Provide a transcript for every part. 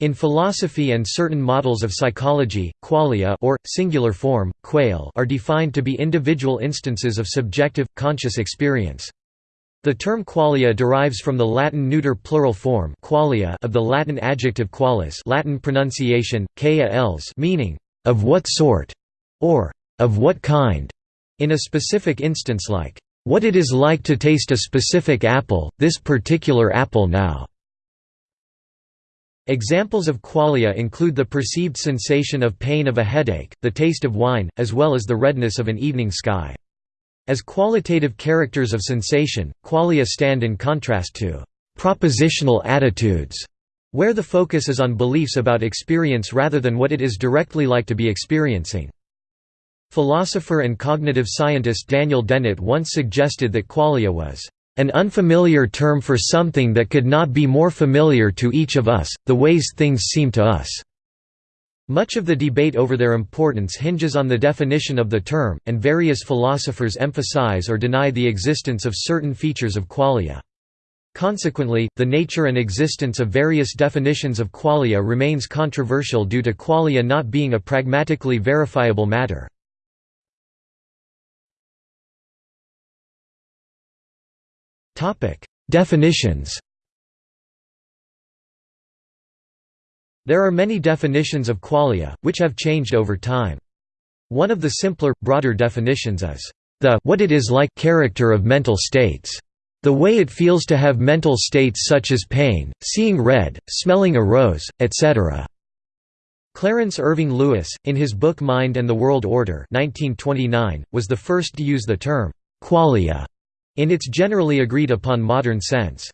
In philosophy and certain models of psychology, qualia or, singular form, quale are defined to be individual instances of subjective, conscious experience. The term qualia derives from the Latin neuter plural form qualia of the Latin adjective qualis Latin pronunciation, quia meaning, of what sort, or of what kind, in a specific instance like, what it is like to taste a specific apple, this particular apple now. Examples of qualia include the perceived sensation of pain of a headache, the taste of wine, as well as the redness of an evening sky. As qualitative characters of sensation, qualia stand in contrast to «propositional attitudes», where the focus is on beliefs about experience rather than what it is directly like to be experiencing. Philosopher and cognitive scientist Daniel Dennett once suggested that qualia was an unfamiliar term for something that could not be more familiar to each of us, the ways things seem to us." Much of the debate over their importance hinges on the definition of the term, and various philosophers emphasize or deny the existence of certain features of qualia. Consequently, the nature and existence of various definitions of qualia remains controversial due to qualia not being a pragmatically verifiable matter. Definitions. There are many definitions of qualia, which have changed over time. One of the simpler, broader definitions is the what it is like character of mental states. The way it feels to have mental states such as pain, seeing red, smelling a rose, etc. Clarence Irving Lewis, in his book Mind and the World Order 1929, was the first to use the term qualia in its generally agreed upon modern sense.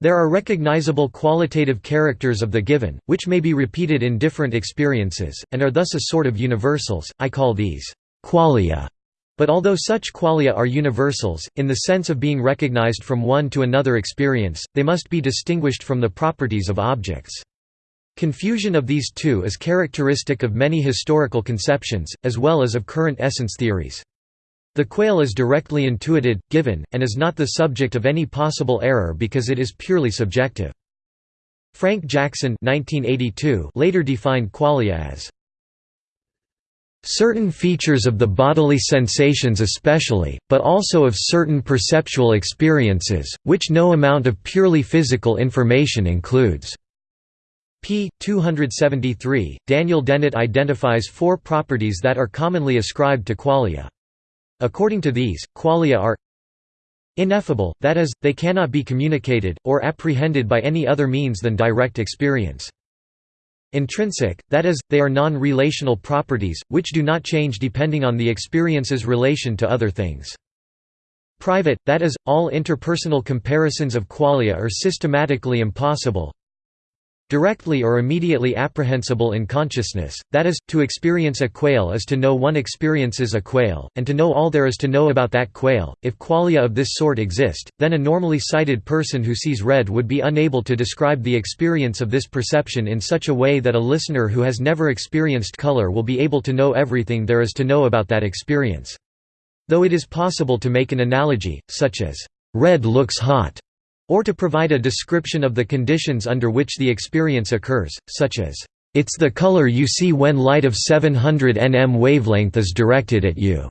There are recognizable qualitative characters of the given, which may be repeated in different experiences, and are thus a sort of universals, I call these qualia. But although such qualia are universals, in the sense of being recognized from one to another experience, they must be distinguished from the properties of objects. Confusion of these two is characteristic of many historical conceptions, as well as of current essence theories. The quale is directly intuited, given, and is not the subject of any possible error because it is purely subjective. Frank Jackson 1982 later defined qualia as certain features of the bodily sensations especially, but also of certain perceptual experiences, which no amount of purely physical information includes." p. 273, Daniel Dennett identifies four properties that are commonly ascribed to qualia. According to these, qualia are ineffable, that is, they cannot be communicated, or apprehended by any other means than direct experience. Intrinsic, that is, they are non-relational properties, which do not change depending on the experience's relation to other things. Private, that is, all interpersonal comparisons of qualia are systematically impossible, Directly or immediately apprehensible in consciousness, that is, to experience a quale is to know one experiences a quale, and to know all there is to know about that quale. If qualia of this sort exist, then a normally sighted person who sees red would be unable to describe the experience of this perception in such a way that a listener who has never experienced color will be able to know everything there is to know about that experience. Though it is possible to make an analogy, such as, red looks hot, or to provide a description of the conditions under which the experience occurs, such as, "...it's the color you see when light of 700 nm wavelength is directed at you."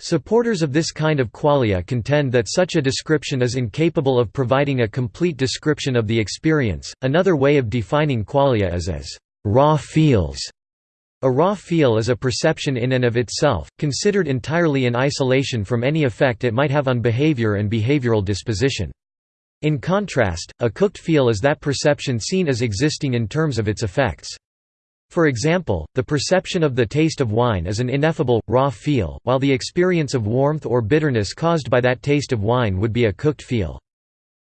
Supporters of this kind of qualia contend that such a description is incapable of providing a complete description of the experience. Another way of defining qualia is as raw feels. A raw feel is a perception in and of itself, considered entirely in isolation from any effect it might have on behavior and behavioral disposition. In contrast, a cooked feel is that perception seen as existing in terms of its effects. For example, the perception of the taste of wine is an ineffable, raw feel, while the experience of warmth or bitterness caused by that taste of wine would be a cooked feel.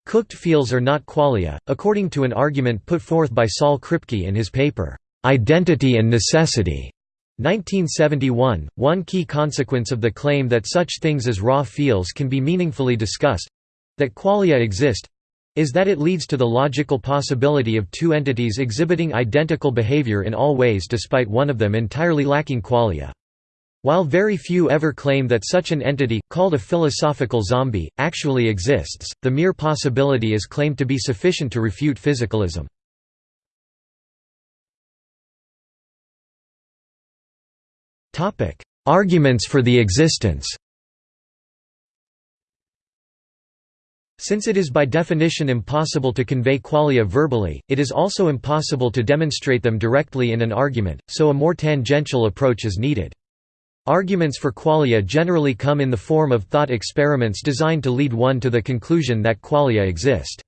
Cooked feels are not qualia, according to an argument put forth by Saul Kripke in his paper, "'Identity and Necessity' 1971, one key consequence of the claim that such things as raw feels can be meaningfully discussed, that qualia exist is that it leads to the logical possibility of two entities exhibiting identical behavior in all ways despite one of them entirely lacking qualia. While very few ever claim that such an entity, called a philosophical zombie, actually exists, the mere possibility is claimed to be sufficient to refute physicalism. Arguments for the existence Since it is by definition impossible to convey qualia verbally, it is also impossible to demonstrate them directly in an argument, so a more tangential approach is needed. Arguments for qualia generally come in the form of thought experiments designed to lead one to the conclusion that qualia exist.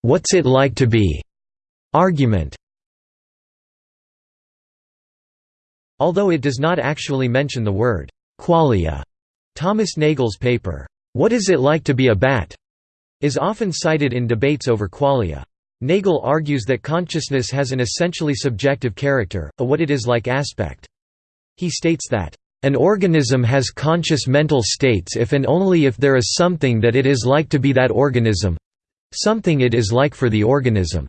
What's it like to be? Argument Although it does not actually mention the word qualia, Thomas Nagel's paper, What is it like to be a bat? is often cited in debates over qualia. Nagel argues that consciousness has an essentially subjective character, a what it is like aspect. He states that, "...an organism has conscious mental states if and only if there is something that it is like to be that organism—something it is like for the organism."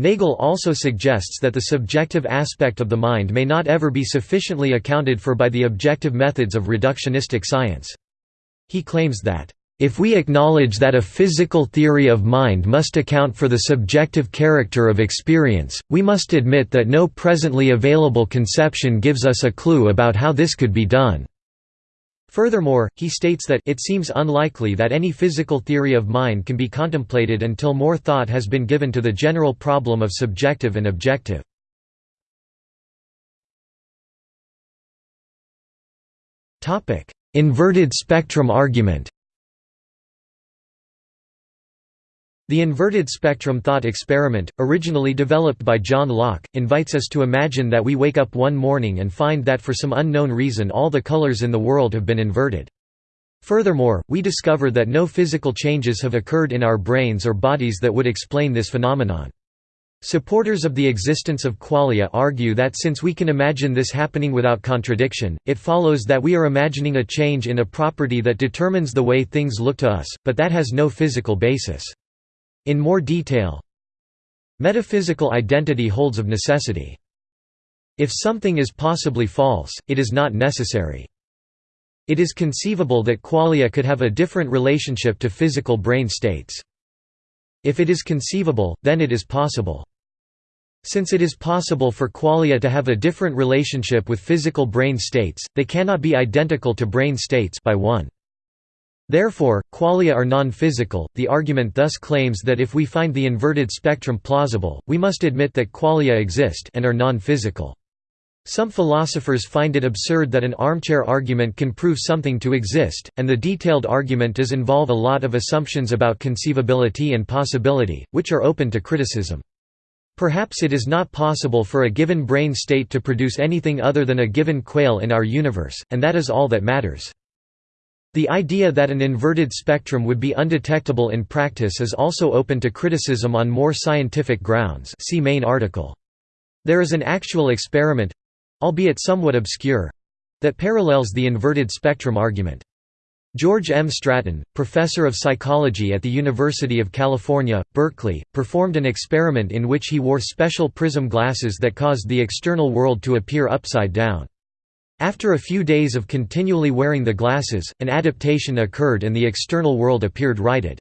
Nagel also suggests that the subjective aspect of the mind may not ever be sufficiently accounted for by the objective methods of reductionistic science. He claims that, "...if we acknowledge that a physical theory of mind must account for the subjective character of experience, we must admit that no presently available conception gives us a clue about how this could be done." Furthermore, he states that it seems unlikely that any physical theory of mind can be contemplated until more thought has been given to the general problem of subjective and objective. Inverted spectrum argument The inverted spectrum thought experiment, originally developed by John Locke, invites us to imagine that we wake up one morning and find that for some unknown reason all the colors in the world have been inverted. Furthermore, we discover that no physical changes have occurred in our brains or bodies that would explain this phenomenon. Supporters of the existence of qualia argue that since we can imagine this happening without contradiction, it follows that we are imagining a change in a property that determines the way things look to us, but that has no physical basis. In more detail, metaphysical identity holds of necessity. If something is possibly false, it is not necessary. It is conceivable that qualia could have a different relationship to physical brain states. If it is conceivable, then it is possible. Since it is possible for qualia to have a different relationship with physical brain states, they cannot be identical to brain states by one. Therefore, qualia are non-physical. The argument thus claims that if we find the inverted spectrum plausible, we must admit that qualia exist and are non-physical. Some philosophers find it absurd that an armchair argument can prove something to exist, and the detailed argument does involve a lot of assumptions about conceivability and possibility, which are open to criticism. Perhaps it is not possible for a given brain state to produce anything other than a given quale in our universe, and that is all that matters. The idea that an inverted spectrum would be undetectable in practice is also open to criticism on more scientific grounds see main article. There is an actual experiment—albeit somewhat obscure—that parallels the inverted spectrum argument. George M. Stratton, professor of psychology at the University of California, Berkeley, performed an experiment in which he wore special prism glasses that caused the external world to appear upside down. After a few days of continually wearing the glasses, an adaptation occurred and the external world appeared righted.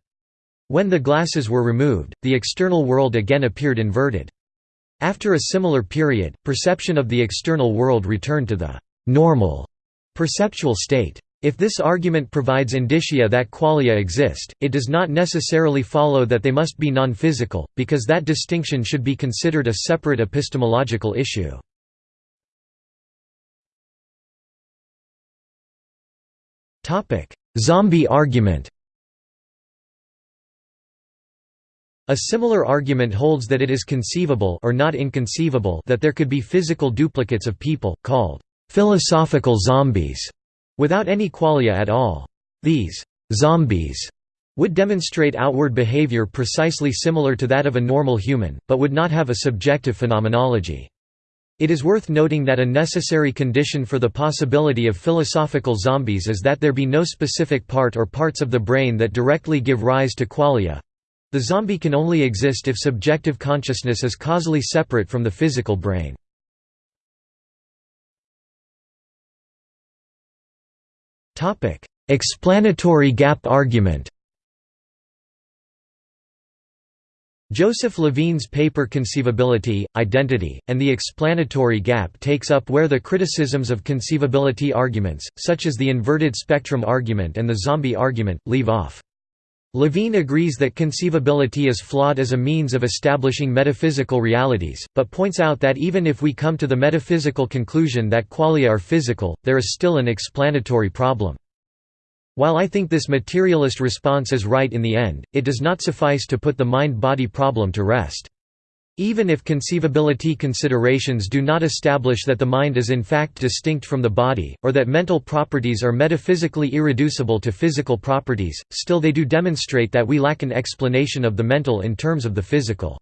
When the glasses were removed, the external world again appeared inverted. After a similar period, perception of the external world returned to the normal perceptual state. If this argument provides indicia that qualia exist, it does not necessarily follow that they must be non-physical, because that distinction should be considered a separate epistemological issue. Zombie argument A similar argument holds that it is conceivable or not inconceivable that there could be physical duplicates of people, called philosophical zombies, without any qualia at all. These zombies would demonstrate outward behavior precisely similar to that of a normal human, but would not have a subjective phenomenology. It is worth noting that a necessary condition for the possibility of philosophical zombies is that there be no specific part or parts of the brain that directly give rise to qualia. The zombie can only exist if subjective consciousness is causally separate from the physical brain. Explanatory gap argument Joseph Levine's paper Conceivability, Identity, and the Explanatory Gap takes up where the criticisms of conceivability arguments, such as the inverted spectrum argument and the zombie argument, leave off. Levine agrees that conceivability is flawed as a means of establishing metaphysical realities, but points out that even if we come to the metaphysical conclusion that qualia are physical, there is still an explanatory problem. While I think this materialist response is right in the end, it does not suffice to put the mind-body problem to rest. Even if conceivability considerations do not establish that the mind is in fact distinct from the body, or that mental properties are metaphysically irreducible to physical properties, still they do demonstrate that we lack an explanation of the mental in terms of the physical.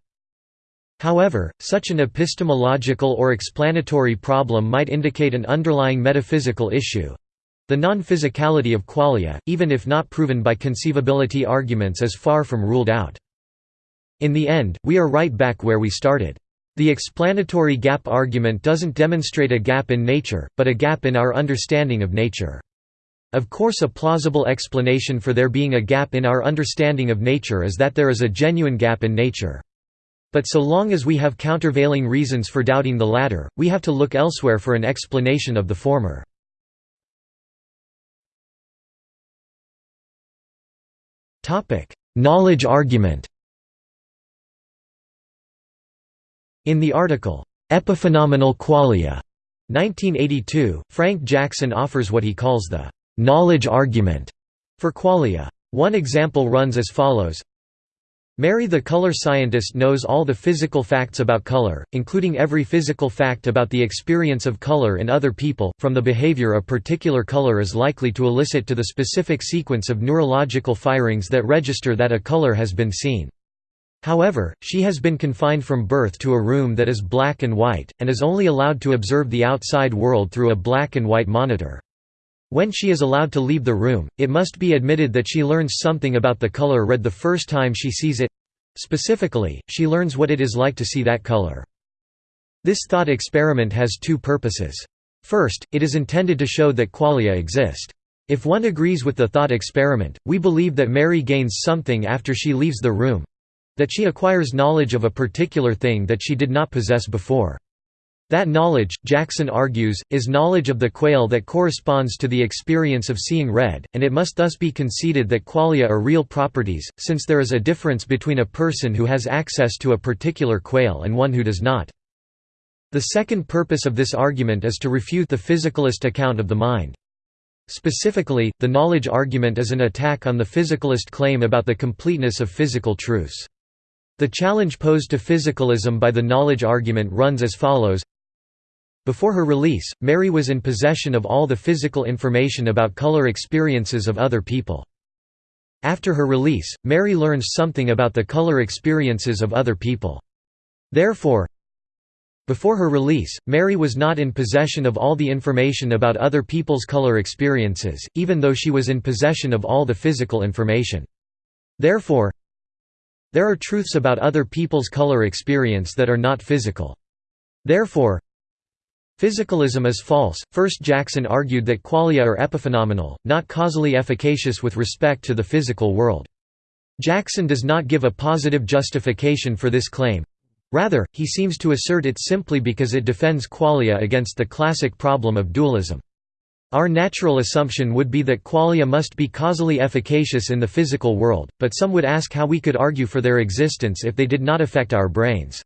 However, such an epistemological or explanatory problem might indicate an underlying metaphysical issue, the non-physicality of qualia, even if not proven by conceivability arguments is far from ruled out. In the end, we are right back where we started. The explanatory gap argument doesn't demonstrate a gap in nature, but a gap in our understanding of nature. Of course a plausible explanation for there being a gap in our understanding of nature is that there is a genuine gap in nature. But so long as we have countervailing reasons for doubting the latter, we have to look elsewhere for an explanation of the former. Topic: Knowledge argument. In the article Epiphenomenal Qualia, 1982, Frank Jackson offers what he calls the knowledge argument for qualia. One example runs as follows Mary the color scientist knows all the physical facts about color, including every physical fact about the experience of color in other people, from the behavior a particular color is likely to elicit to the specific sequence of neurological firings that register that a color has been seen. However, she has been confined from birth to a room that is black and white, and is only allowed to observe the outside world through a black and white monitor. When she is allowed to leave the room, it must be admitted that she learns something about the color red the first time she sees it. Specifically, she learns what it is like to see that color. This thought experiment has two purposes. First, it is intended to show that qualia exist. If one agrees with the thought experiment, we believe that Mary gains something after she leaves the room—that she acquires knowledge of a particular thing that she did not possess before. That knowledge, Jackson argues, is knowledge of the quale that corresponds to the experience of seeing red, and it must thus be conceded that qualia are real properties, since there is a difference between a person who has access to a particular quale and one who does not. The second purpose of this argument is to refute the physicalist account of the mind. Specifically, the knowledge argument is an attack on the physicalist claim about the completeness of physical truths. The challenge posed to physicalism by the knowledge argument runs as follows before her release, Mary was in possession of all the physical information about color experiences of other people. After her release, Mary learns something about the color experiences of other people. Therefore, before her release, Mary was not in possession of all the information about other people's color experiences, even though she was in possession of all the physical information. Therefore, there are truths about other people's color experience that are not physical. Therefore, Physicalism is false. First Jackson argued that qualia are epiphenomenal, not causally efficacious with respect to the physical world. Jackson does not give a positive justification for this claim. Rather, he seems to assert it simply because it defends qualia against the classic problem of dualism. Our natural assumption would be that qualia must be causally efficacious in the physical world, but some would ask how we could argue for their existence if they did not affect our brains.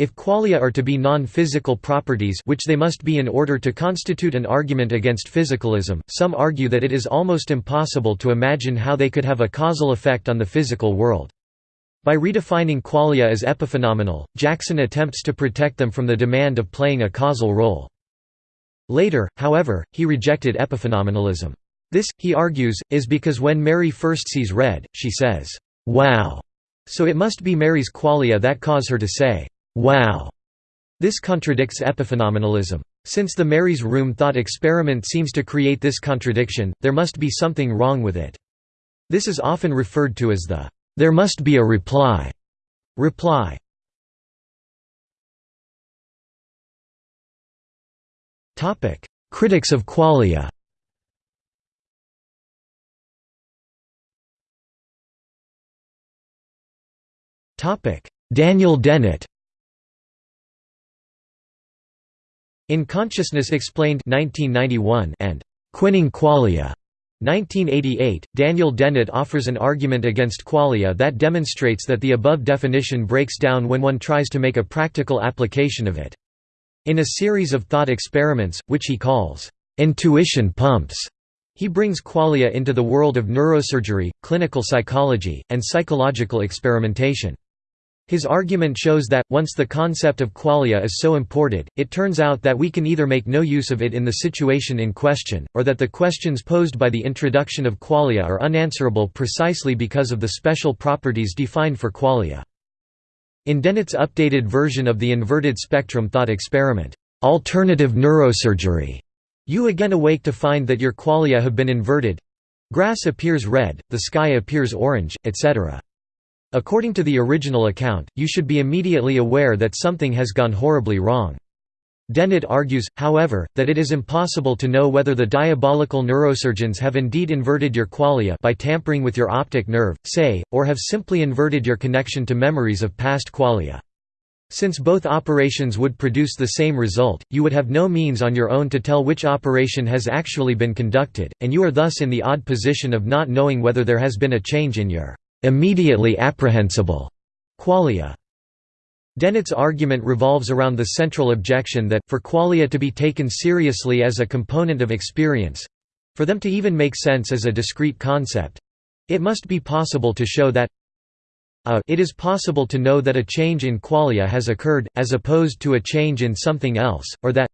If qualia are to be non-physical properties which they must be in order to constitute an argument against physicalism, some argue that it is almost impossible to imagine how they could have a causal effect on the physical world. By redefining qualia as epiphenomenal, Jackson attempts to protect them from the demand of playing a causal role. Later, however, he rejected epiphenomenalism. This, he argues, is because when Mary first sees red, she says, "'Wow!' So it must be Mary's qualia that cause her to say, Wow! This contradicts epiphenomenalism. Since the Mary's room thought experiment seems to create this contradiction, there must be something wrong with it. This is often referred to as the there must be a reply reply. Topic: Critics of qualia Topic: Daniel Dennett In Consciousness Explained 1991 and Quining Qualia 1988, Daniel Dennett offers an argument against qualia that demonstrates that the above definition breaks down when one tries to make a practical application of it. In a series of thought experiments, which he calls, "'intuition pumps' he brings qualia into the world of neurosurgery, clinical psychology, and psychological experimentation. His argument shows that, once the concept of qualia is so imported, it turns out that we can either make no use of it in the situation in question, or that the questions posed by the introduction of qualia are unanswerable precisely because of the special properties defined for qualia. In Dennett's updated version of the inverted spectrum thought experiment, "'Alternative Neurosurgery' you again awake to find that your qualia have been inverted grass appears red, the sky appears orange, etc. According to the original account, you should be immediately aware that something has gone horribly wrong. Dennett argues, however, that it is impossible to know whether the diabolical neurosurgeons have indeed inverted your qualia by tampering with your optic nerve, say, or have simply inverted your connection to memories of past qualia. Since both operations would produce the same result, you would have no means on your own to tell which operation has actually been conducted, and you are thus in the odd position of not knowing whether there has been a change in your immediately apprehensible qualia. Dennett's argument revolves around the central objection that, for qualia to be taken seriously as a component of experience—for them to even make sense as a discrete concept—it must be possible to show that a it is possible to know that a change in qualia has occurred, as opposed to a change in something else, or that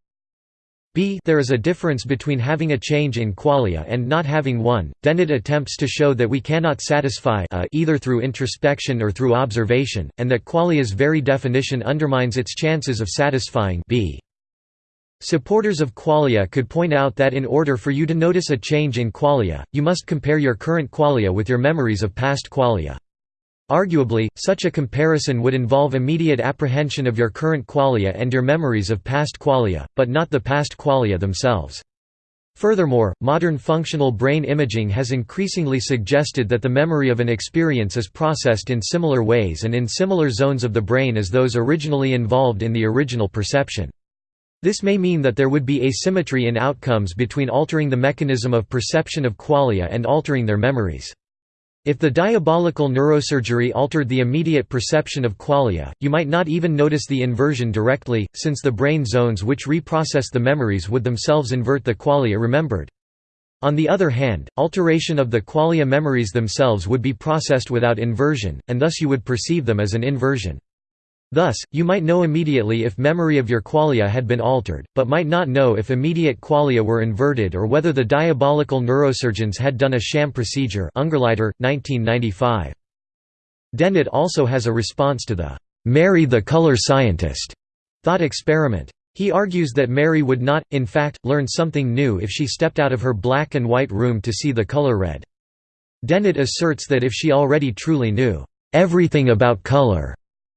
b there is a difference between having a change in qualia and not having one. Dennett attempts to show that we cannot satisfy a either through introspection or through observation, and that qualia's very definition undermines its chances of satisfying b. Supporters of qualia could point out that in order for you to notice a change in qualia, you must compare your current qualia with your memories of past qualia. Arguably, such a comparison would involve immediate apprehension of your current qualia and your memories of past qualia, but not the past qualia themselves. Furthermore, modern functional brain imaging has increasingly suggested that the memory of an experience is processed in similar ways and in similar zones of the brain as those originally involved in the original perception. This may mean that there would be asymmetry in outcomes between altering the mechanism of perception of qualia and altering their memories. If the diabolical neurosurgery altered the immediate perception of qualia, you might not even notice the inversion directly, since the brain zones which reprocess the memories would themselves invert the qualia remembered. On the other hand, alteration of the qualia memories themselves would be processed without inversion, and thus you would perceive them as an inversion. Thus, you might know immediately if memory of your qualia had been altered, but might not know if immediate qualia were inverted or whether the diabolical neurosurgeons had done a sham procedure Ungerleider, 1995. Dennett also has a response to the "'Mary the Color Scientist' thought experiment. He argues that Mary would not, in fact, learn something new if she stepped out of her black and white room to see the color red. Dennett asserts that if she already truly knew everything about color,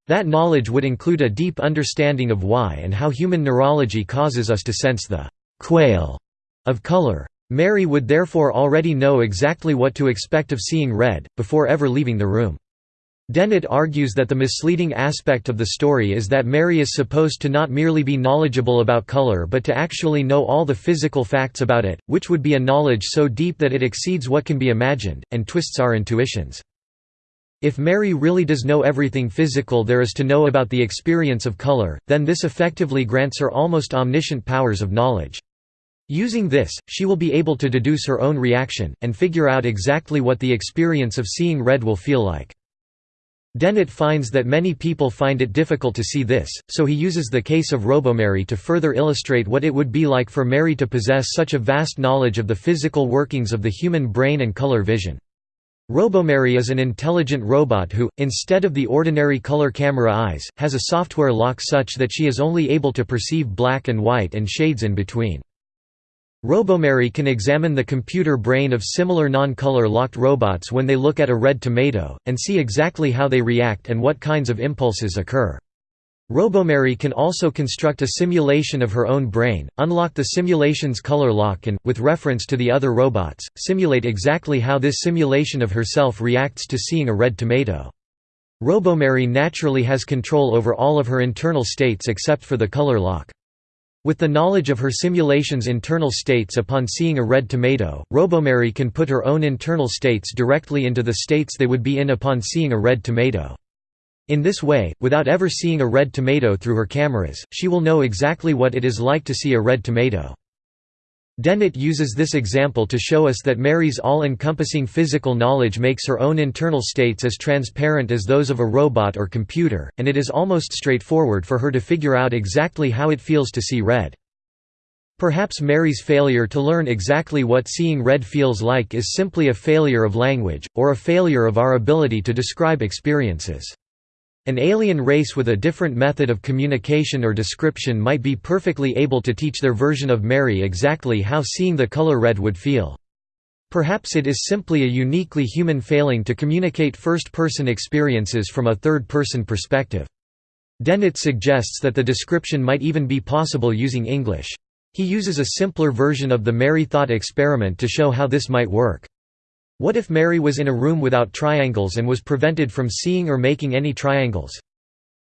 that knowledge would include a deep understanding of why and how human neurology causes us to sense the «quale» of color. Mary would therefore already know exactly what to expect of seeing red, before ever leaving the room. Dennett argues that the misleading aspect of the story is that Mary is supposed to not merely be knowledgeable about color but to actually know all the physical facts about it, which would be a knowledge so deep that it exceeds what can be imagined, and twists our intuitions. If Mary really does know everything physical there is to know about the experience of color, then this effectively grants her almost omniscient powers of knowledge. Using this, she will be able to deduce her own reaction, and figure out exactly what the experience of seeing red will feel like. Dennett finds that many people find it difficult to see this, so he uses the case of Robomary to further illustrate what it would be like for Mary to possess such a vast knowledge of the physical workings of the human brain and color vision. Robomary is an intelligent robot who, instead of the ordinary color camera eyes, has a software lock such that she is only able to perceive black and white and shades in between. Robomary can examine the computer brain of similar non-color locked robots when they look at a red tomato, and see exactly how they react and what kinds of impulses occur. Robomary can also construct a simulation of her own brain, unlock the simulation's color lock and, with reference to the other robots, simulate exactly how this simulation of herself reacts to seeing a red tomato. Robomary naturally has control over all of her internal states except for the color lock. With the knowledge of her simulation's internal states upon seeing a red tomato, Robomary can put her own internal states directly into the states they would be in upon seeing a red tomato. In this way, without ever seeing a red tomato through her cameras, she will know exactly what it is like to see a red tomato. Dennett uses this example to show us that Mary's all-encompassing physical knowledge makes her own internal states as transparent as those of a robot or computer, and it is almost straightforward for her to figure out exactly how it feels to see red. Perhaps Mary's failure to learn exactly what seeing red feels like is simply a failure of language, or a failure of our ability to describe experiences. An alien race with a different method of communication or description might be perfectly able to teach their version of Mary exactly how seeing the color red would feel. Perhaps it is simply a uniquely human failing to communicate first-person experiences from a third-person perspective. Dennett suggests that the description might even be possible using English. He uses a simpler version of the Mary thought experiment to show how this might work. What if Mary was in a room without triangles and was prevented from seeing or making any triangles?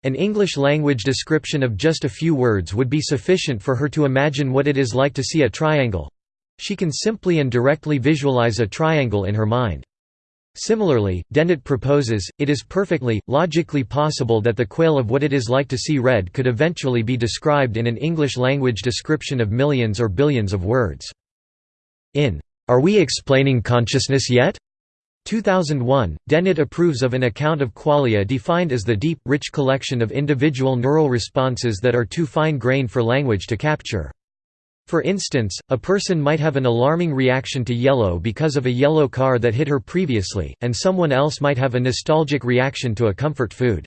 An English-language description of just a few words would be sufficient for her to imagine what it is like to see a triangle. She can simply and directly visualize a triangle in her mind. Similarly, Dennett proposes, it is perfectly, logically possible that the quale of what it is like to see red could eventually be described in an English-language description of millions or billions of words. In are We Explaining Consciousness Yet? 2001, Dennett approves of an account of qualia defined as the deep, rich collection of individual neural responses that are too fine-grained for language to capture. For instance, a person might have an alarming reaction to yellow because of a yellow car that hit her previously, and someone else might have a nostalgic reaction to a comfort food.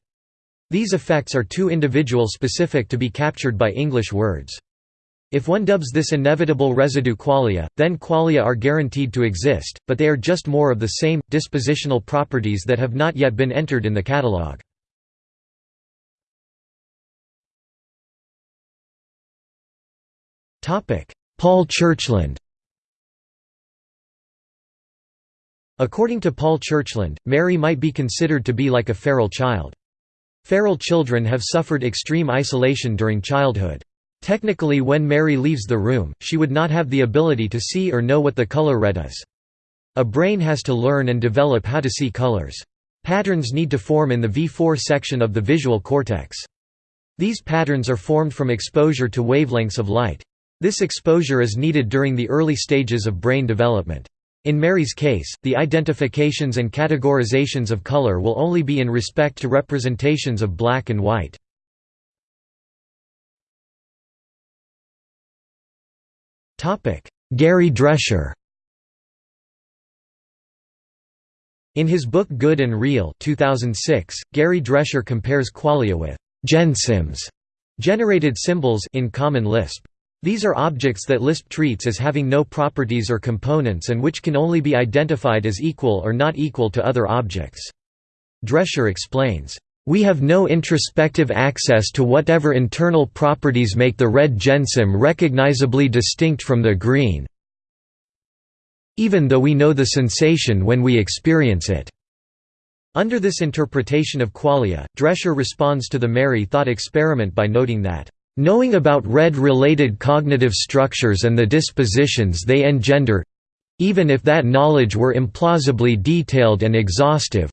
These effects are too individual specific to be captured by English words. If one dubs this inevitable residue qualia, then qualia are guaranteed to exist, but they are just more of the same, dispositional properties that have not yet been entered in the catalogue. Paul Churchland According to Paul Churchland, Mary might be considered to be like a feral child. Feral children have suffered extreme isolation during childhood. Technically when Mary leaves the room, she would not have the ability to see or know what the color red is. A brain has to learn and develop how to see colors. Patterns need to form in the V4 section of the visual cortex. These patterns are formed from exposure to wavelengths of light. This exposure is needed during the early stages of brain development. In Mary's case, the identifications and categorizations of color will only be in respect to representations of black and white. Gary Drescher In his book Good and Real 2006, Gary Drescher compares qualia with «gensyms» generated symbols in Common Lisp. These are objects that Lisp treats as having no properties or components and which can only be identified as equal or not equal to other objects. Drescher explains, we have no introspective access to whatever internal properties make the red gensym recognizably distinct from the green even though we know the sensation when we experience it. Under this interpretation of qualia, Drescher responds to the Mary thought experiment by noting that, "...knowing about red-related cognitive structures and the dispositions they engender—even if that knowledge were implausibly detailed and exhaustive,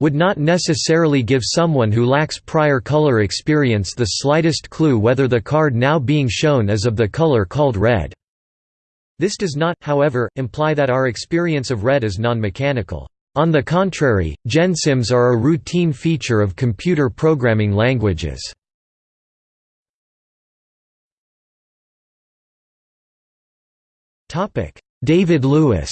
would not necessarily give someone who lacks prior color experience the slightest clue whether the card now being shown is of the color called red. This does not, however, imply that our experience of red is non-mechanical. On the contrary, gensyms are a routine feature of computer programming languages. David Lewis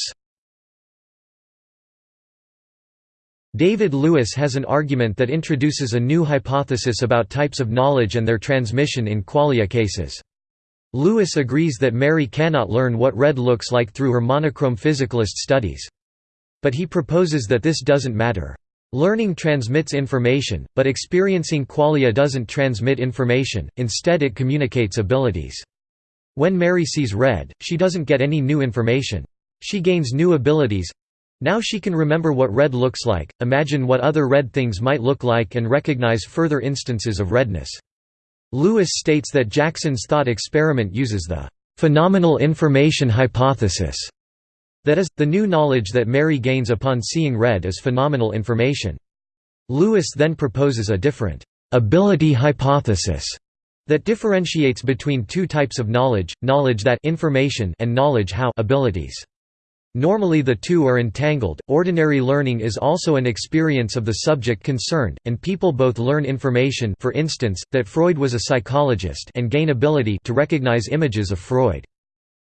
David Lewis has an argument that introduces a new hypothesis about types of knowledge and their transmission in qualia cases. Lewis agrees that Mary cannot learn what red looks like through her monochrome physicalist studies. But he proposes that this doesn't matter. Learning transmits information, but experiencing qualia doesn't transmit information, instead it communicates abilities. When Mary sees red, she doesn't get any new information. She gains new abilities, Now she can remember what red looks like, imagine what other red things might look like and recognize further instances of redness. Lewis states that Jackson's thought experiment uses the phenomenal information hypothesis. That is, the new knowledge that Mary gains upon seeing red is phenomenal information. Lewis then proposes a different ability hypothesis that differentiates between two types of knowledge, knowledge that information and knowledge how abilities. Normally the two are entangled. Ordinary learning is also an experience of the subject concerned, and people both learn information for instance, that Freud was a psychologist and gain ability to recognize images of Freud.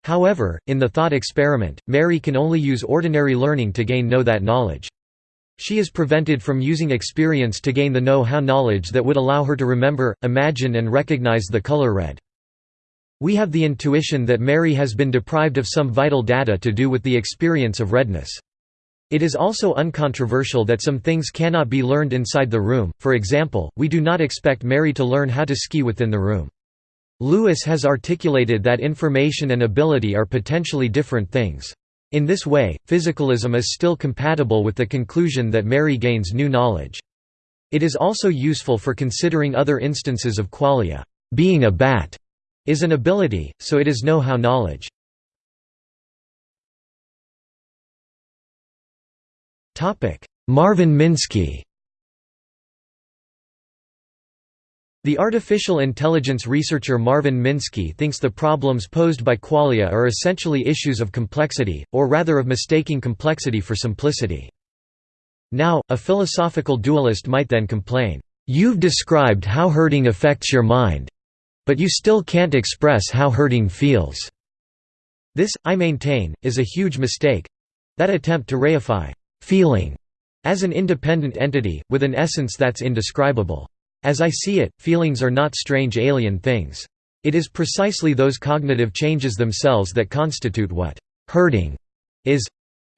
However, in the thought experiment, Mary can only use ordinary learning to gain know that knowledge. She is prevented from using experience to gain the know-how knowledge that would allow her to remember, imagine and recognize the color red. We have the intuition that Mary has been deprived of some vital data to do with the experience of redness. It is also uncontroversial that some things cannot be learned inside the room, for example, we do not expect Mary to learn how to ski within the room. Lewis has articulated that information and ability are potentially different things. In this way, physicalism is still compatible with the conclusion that Mary gains new knowledge. It is also useful for considering other instances of qualia. Being a bat is an ability, so it is know-how knowledge. Marvin Minsky The artificial intelligence researcher Marvin Minsky thinks the problems posed by qualia are essentially issues of complexity, or rather of mistaking complexity for simplicity. Now, a philosophical dualist might then complain, "'You've described how hurting affects your mind, but you still can't express how hurting feels. This, I maintain, is a huge mistake. That attempt to reify feeling as an independent entity, with an essence that's indescribable. As I see it, feelings are not strange alien things. It is precisely those cognitive changes themselves that constitute what hurting is,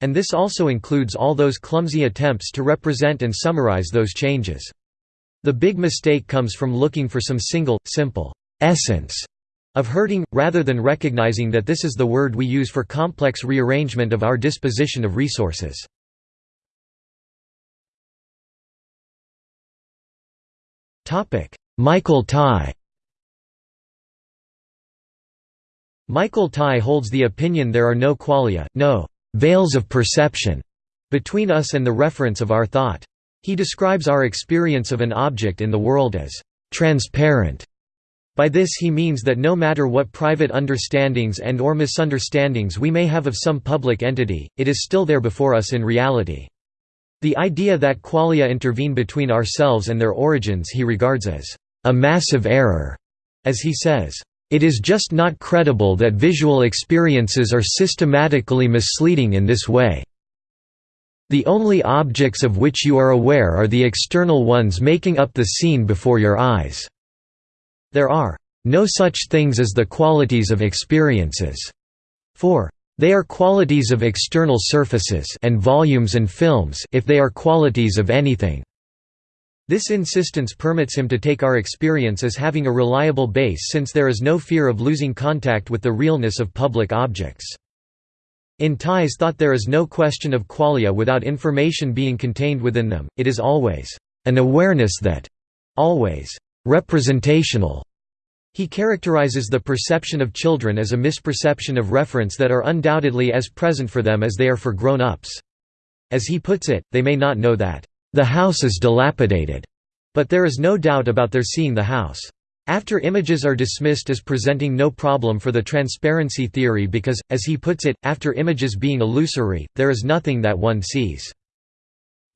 and this also includes all those clumsy attempts to represent and summarize those changes. The big mistake comes from looking for some single, simple essence of hurting, rather than recognizing that this is the word we use for complex rearrangement of our disposition of resources. Michael Tye Michael Tye holds the opinion there are no qualia, no «veils of perception» between us and the reference of our thought. He describes our experience of an object in the world as «transparent» By this he means that no matter what private understandings and or misunderstandings we may have of some public entity, it is still there before us in reality. The idea that qualia intervene between ourselves and their origins he regards as a massive error, as he says, "...it is just not credible that visual experiences are systematically misleading in this way. The only objects of which you are aware are the external ones making up the scene before your eyes." There are no such things as the qualities of experiences. For they are qualities of external surfaces and volumes and films if they are qualities of anything. This insistence permits him to take our experience as having a reliable base since there is no fear of losing contact with the realness of public objects. In Tye's thought there is no question of qualia without information being contained within them, it is always an awareness that always representational. He characterizes the perception of children as a misperception of reference that are undoubtedly as present for them as they are for grown-ups. As he puts it, they may not know that, "...the house is dilapidated," but there is no doubt about their seeing the house. After images are dismissed as presenting no problem for the transparency theory because, as he puts it, after images being illusory, there is nothing that one sees.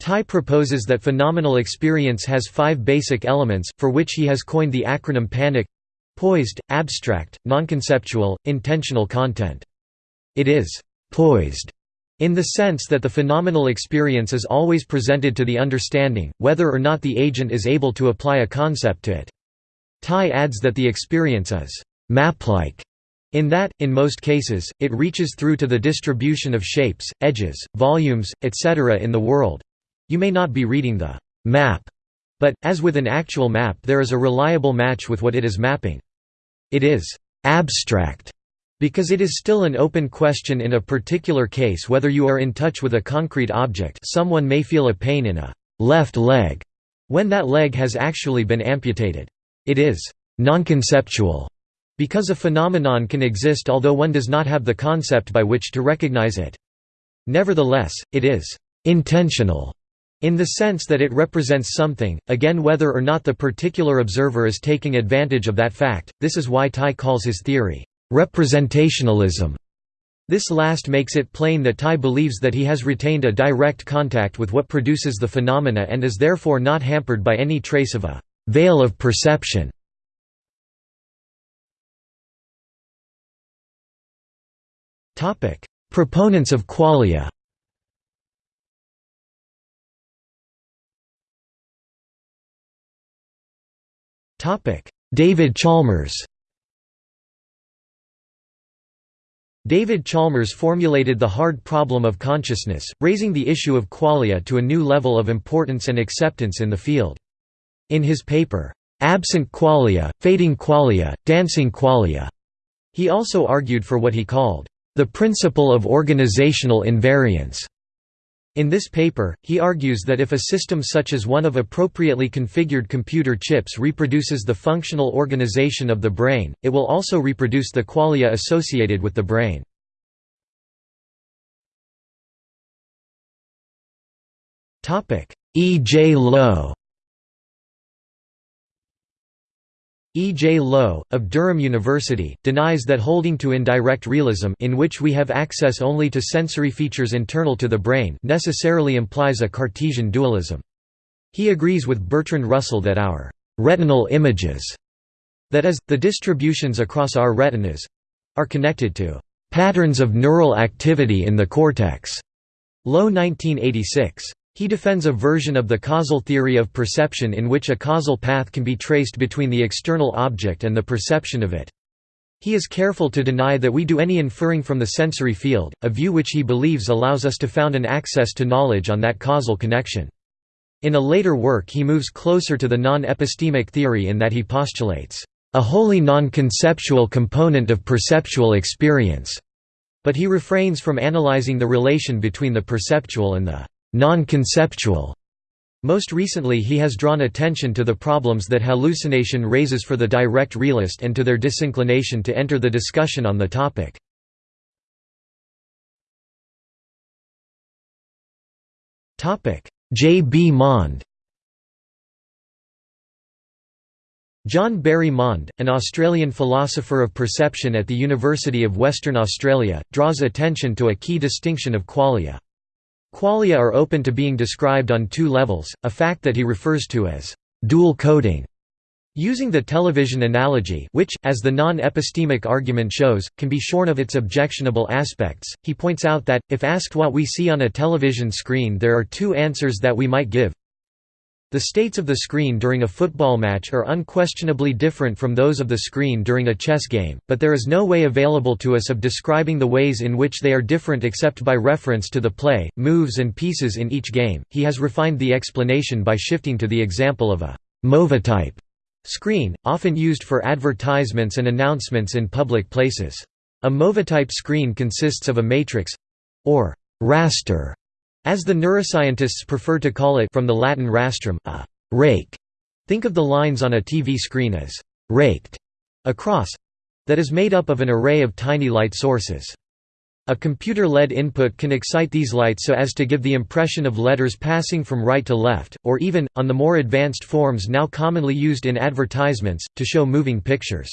Tye proposes that phenomenal experience has five basic elements, for which he has coined the acronym PANIC poised, abstract, nonconceptual, intentional content. It is «poised» in the sense that the phenomenal experience is always presented to the understanding, whether or not the agent is able to apply a concept to it. Tye adds that the experience is «map-like» In that, in most cases, it reaches through to the distribution of shapes, edges, volumes, etc. in the world, you may not be reading the map, but, as with an actual map there is a reliable match with what it is mapping. It is abstract, Because it is still an open question in a particular case whether you are in touch with a concrete object someone may feel a pain in a left leg when that leg has actually been amputated. It is non-conceptual because a phenomenon can exist although one does not have the concept by which to recognize it. Nevertheless, it is intentional in the sense that it represents something, again whether or not the particular observer is taking advantage of that fact, this is why Tye calls his theory, representationalism. This last makes it plain that Tye believes that he has retained a direct contact with what produces the phenomena and is therefore not hampered by any trace of a veil of perception. Proponents of qualia David Chalmers. David Chalmers formulated the hard problem of consciousness, raising the issue of qualia to a new level of importance and acceptance in the field. In his paper, "'Absent Qualia, Fading Qualia, Dancing Qualia' he also argued for what he called, "'the principle of organizational invariance' In this paper, he argues that if a system such as one of appropriately configured computer chips reproduces the functional organization of the brain, it will also reproduce the qualia associated with the brain. E. J. Lowe E. J. Lowe, of Durham University, denies that holding to indirect realism in which we have access only to sensory features internal to the brain necessarily implies a Cartesian dualism. He agrees with Bertrand Russell that our «retinal images» that is, the distributions across our retinas—are connected to «patterns of neural activity in the cortex» Lowe 1986. He defends a version of the causal theory of perception in which a causal path can be traced between the external object and the perception of it. He is careful to deny that we do any inferring from the sensory field, a view which he believes allows us to found an access to knowledge on that causal connection. In a later work he moves closer to the non-epistemic theory in that he postulates, "...a wholly non-conceptual component of perceptual experience", but he refrains from analyzing the relation between the perceptual and the non-conceptual. Most recently he has drawn attention to the problems that hallucination raises for the direct realist and to their disinclination to enter the discussion on the topic. J. B. Maund John Barry Maund, an Australian philosopher of perception at the University of Western Australia, draws attention to a key distinction of qualia. Qualia are open to being described on two levels, a fact that he refers to as dual coding. Using the television analogy which, as the non-epistemic argument shows, can be shorn of its objectionable aspects, he points out that, if asked what we see on a television screen there are two answers that we might give the states of the screen during a football match are unquestionably different from those of the screen during a chess game, but there is no way available to us of describing the ways in which they are different except by reference to the play, moves and pieces in each game. He has refined the explanation by shifting to the example of a movitype screen, often used for advertisements and announcements in public places. A movitype screen consists of a matrix or raster as the neuroscientists prefer to call it from the Latin rastrum, a rake. Think of the lines on a TV screen as raked across that is made up of an array of tiny light sources. A computer-led input can excite these lights so as to give the impression of letters passing from right to left, or even, on the more advanced forms now commonly used in advertisements, to show moving pictures.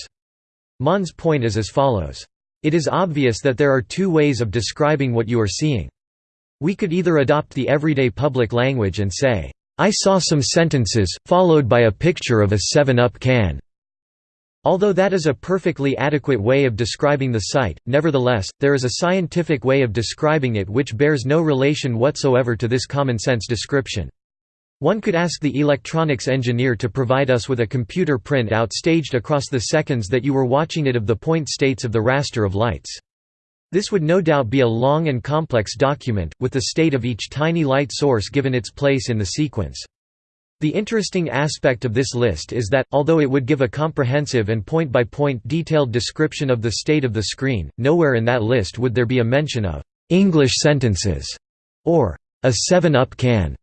Maund's point is as follows. It is obvious that there are two ways of describing what you are seeing. We could either adopt the everyday public language and say, "'I saw some sentences, followed by a picture of a 7-Up can' Although that is a perfectly adequate way of describing the sight, nevertheless, there is a scientific way of describing it which bears no relation whatsoever to this common-sense description. One could ask the electronics engineer to provide us with a computer print out staged across the seconds that you were watching it of the point states of the raster of lights. This would no doubt be a long and complex document, with the state of each tiny light source given its place in the sequence. The interesting aspect of this list is that, although it would give a comprehensive and point-by-point -point detailed description of the state of the screen, nowhere in that list would there be a mention of «English sentences» or «a 7-Up can».